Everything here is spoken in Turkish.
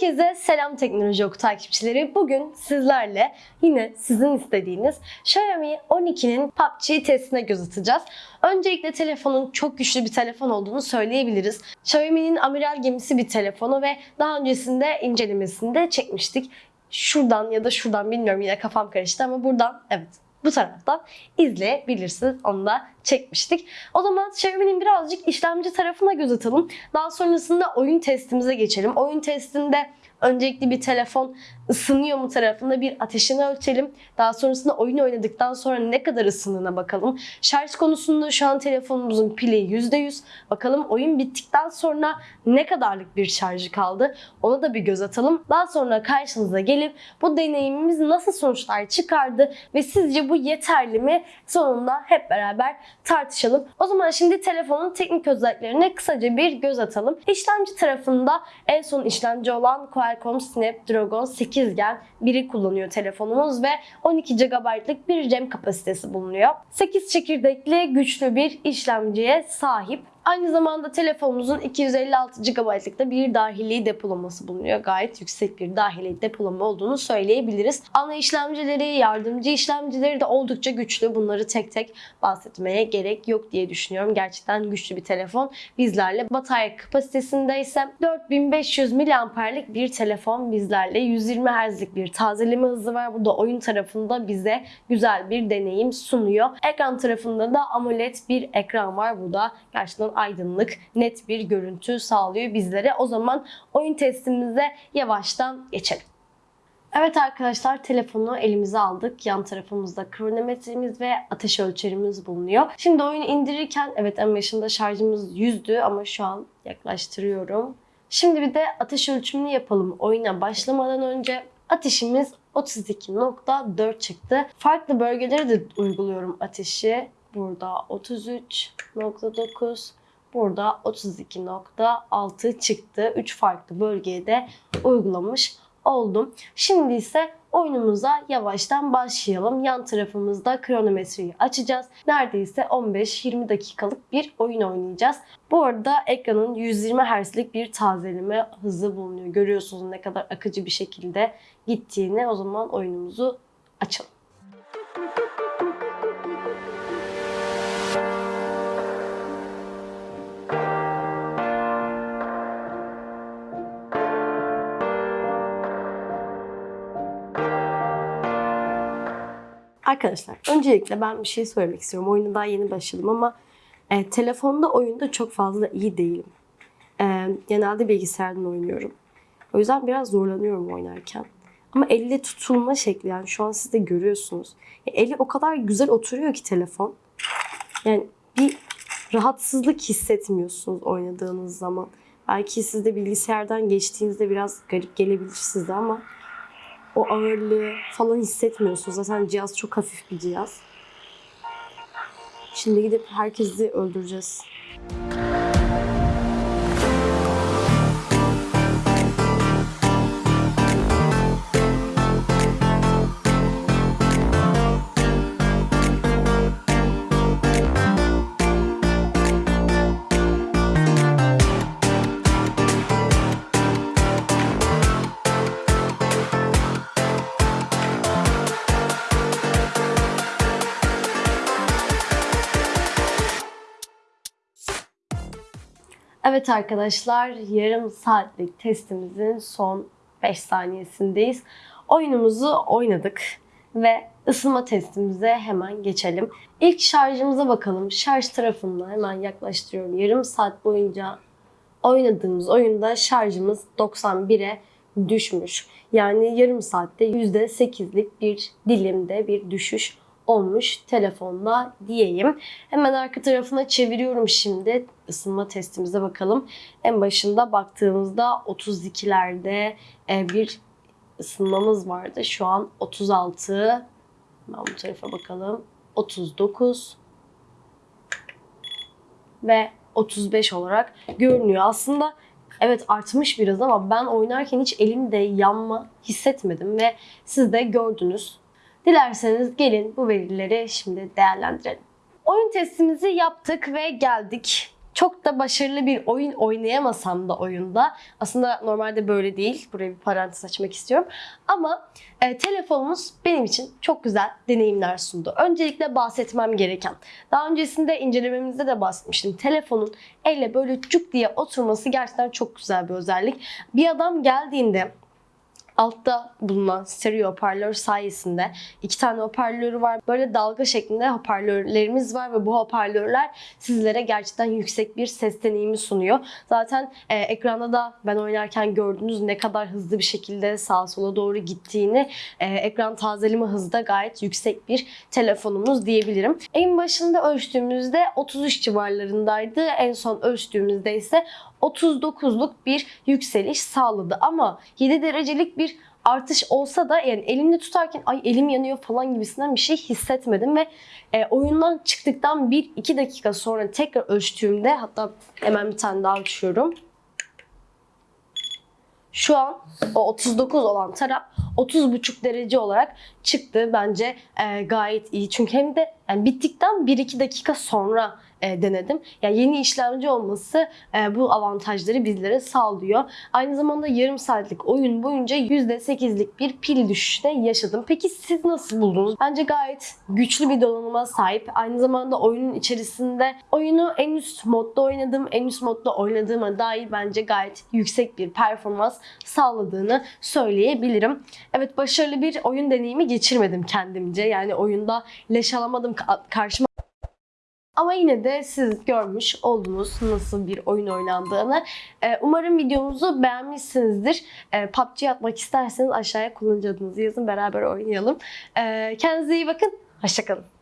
Herkese selam Teknoloji Oku takipçileri. Bugün sizlerle yine sizin istediğiniz Xiaomi 12'nin PUBG testine göz atacağız. Öncelikle telefonun çok güçlü bir telefon olduğunu söyleyebiliriz. Xiaomi'nin amiral gemisi bir telefonu ve daha öncesinde incelemesini de çekmiştik. Şuradan ya da şuradan bilmiyorum yine kafam karıştı ama buradan evet bu taraftan izleyebilirsiniz. Onu da çekmiştik. O zaman Xiaomi'nin birazcık işlemci tarafına göz atalım. Daha sonrasında oyun testimize geçelim. Oyun testinde öncelikli bir telefon ısınıyor mu tarafında bir ateşini ölçelim. Daha sonrasında oyun oynadıktan sonra ne kadar ısındığına bakalım. Şarj konusunda şu an telefonumuzun pili %100. Bakalım oyun bittikten sonra ne kadarlık bir şarjı kaldı. Ona da bir göz atalım. Daha sonra karşınıza gelip bu deneyimimiz nasıl sonuçlar çıkardı ve sizce bu yeterli mi? Sonunda hep beraber tartışalım. O zaman şimdi telefonun teknik özelliklerine kısaca bir göz atalım. İşlemci tarafında en son işlemci olan Qualcomm Snapdragon 8 Gen biri kullanıyor telefonumuz ve 12 GB'lık bir RAM kapasitesi bulunuyor. 8 çekirdekli güçlü bir işlemciye sahip. Aynı zamanda telefonumuzun 256 GB'lık bir dahili depolaması bulunuyor. Gayet yüksek bir dahili depolama olduğunu söyleyebiliriz. Ana işlemcileri, yardımcı işlemcileri de oldukça güçlü. Bunları tek tek bahsetmeye gerek yok diye düşünüyorum. Gerçekten güçlü bir telefon. Bizlerle batarya kapasitesinde ise 4500 mAh'lik bir telefon bizlerle 120 Hz'lik bir tazeleme hızı var. Bu da oyun tarafında bize güzel bir deneyim sunuyor. Ekran tarafında da AMOLED bir ekran var. Bu da gerçekten aydınlık, net bir görüntü sağlıyor bizlere. O zaman oyun testimize yavaştan geçelim. Evet arkadaşlar telefonu elimize aldık. Yan tarafımızda kronometremiz ve ateş ölçerimiz bulunuyor. Şimdi oyunu indirirken evet en başında şarjımız 100'dü ama şu an yaklaştırıyorum. Şimdi bir de ateş ölçümünü yapalım. Oyuna başlamadan önce ateşimiz 32.4 çıktı. Farklı bölgelere de uyguluyorum ateşi. Burada 33.9, burada 32.6 çıktı. 3 farklı bölgeye de uygulamış oldum. Şimdi ise oyunumuza yavaştan başlayalım. Yan tarafımızda kronometreyi açacağız. Neredeyse 15-20 dakikalık bir oyun oynayacağız. Bu arada ekranın 120 Hz'lik bir tazeleme hızı bulunuyor. Görüyorsunuz ne kadar akıcı bir şekilde gittiğini. O zaman oyunumuzu açalım. Arkadaşlar öncelikle ben bir şey söylemek istiyorum. Oyuna daha yeni başladım ama e, telefonda oyunda çok fazla iyi değilim. E, genelde bilgisayardan oynuyorum. O yüzden biraz zorlanıyorum oynarken. Ama elle tutulma şekli yani şu an siz de görüyorsunuz. E, eli o kadar güzel oturuyor ki telefon. Yani bir rahatsızlık hissetmiyorsunuz oynadığınız zaman. Belki siz de bilgisayardan geçtiğinizde biraz garip gelebilir size ama o ağırlığı falan hissetmiyorsunuz. Zaten cihaz çok hafif bir cihaz. Şimdi gidip herkesi öldüreceğiz. Evet arkadaşlar yarım saatlik testimizin son 5 saniyesindeyiz. Oyunumuzu oynadık ve ısınma testimize hemen geçelim. İlk şarjımıza bakalım. Şarj tarafında hemen yaklaştırıyorum. Yarım saat boyunca oynadığımız oyunda şarjımız 91'e düşmüş. Yani yarım saatte %8'lik bir dilimde bir düşüş olmuş telefonda diyeyim. Hemen arka tarafına çeviriyorum şimdi. Isınma testimize bakalım. En başında baktığımızda 32'lerde e, bir ısınmamız vardı. Şu an 36. Ben bu tarafa bakalım. 39 ve 35 olarak görünüyor. Aslında evet artmış biraz ama ben oynarken hiç elimde yanma hissetmedim ve siz de gördünüz. Dilerseniz gelin bu verileri şimdi değerlendirelim. Oyun testimizi yaptık ve geldik çok da başarılı bir oyun oynayamasam da oyunda aslında normalde böyle değil. Buraya bir parantez açmak istiyorum. Ama e, telefonumuz benim için çok güzel deneyimler sundu. Öncelikle bahsetmem gereken. Daha öncesinde incelememizde de bahsetmiştim. Telefonun elle böyle cuk diye oturması gerçekten çok güzel bir özellik. Bir adam geldiğinde altta bulunan stereo hoparlör sayesinde iki tane hoparlörü var. Böyle dalga şeklinde hoparlörlerimiz var ve bu hoparlörler sizlere gerçekten yüksek bir ses deneyimi sunuyor. Zaten e, ekranda da ben oynarken gördüğünüz ne kadar hızlı bir şekilde sağa sola doğru gittiğini, e, ekran tazeleme hızı da gayet yüksek bir telefonumuz diyebilirim. En başında ölçtüğümüzde 33 civarlarındaydı. En son ölçtüğümüzde ise 39'luk bir yükseliş sağladı. Ama 7 derecelik bir artış olsa da yani elimde tutarken ay elim yanıyor falan gibisinden bir şey hissetmedim ve e, oyundan çıktıktan 1-2 dakika sonra tekrar ölçtüğümde hatta hemen bir tane daha ölçüyorum. Şu an o 39 olan taraf 30,5 derece olarak çıktı. Bence e, gayet iyi. Çünkü hem de yani bittikten 1-2 dakika sonra e, denedim. Yani yeni işlemci olması e, bu avantajları bizlere sağlıyor. Aynı zamanda yarım saatlik oyun boyunca %8'lik bir pil düşüşüne yaşadım. Peki siz nasıl buldunuz? Bence gayet güçlü bir donanıma sahip. Aynı zamanda oyunun içerisinde oyunu en üst modda oynadım. En üst modda oynadığıma dair bence gayet yüksek bir performans sağladığını söyleyebilirim. Evet başarılı bir oyun deneyimi geçirmedim kendimce. Yani oyunda leş alamadım karşıma ama yine de siz görmüş oldunuz nasıl bir oyun oynandığını. Ee, umarım videomuzu beğenmişsinizdir. Ee, PUBG atmak isterseniz aşağıya kullanıcı adınızı yazın beraber oynayalım. Ee, kendinize iyi bakın. Hoşçakalın.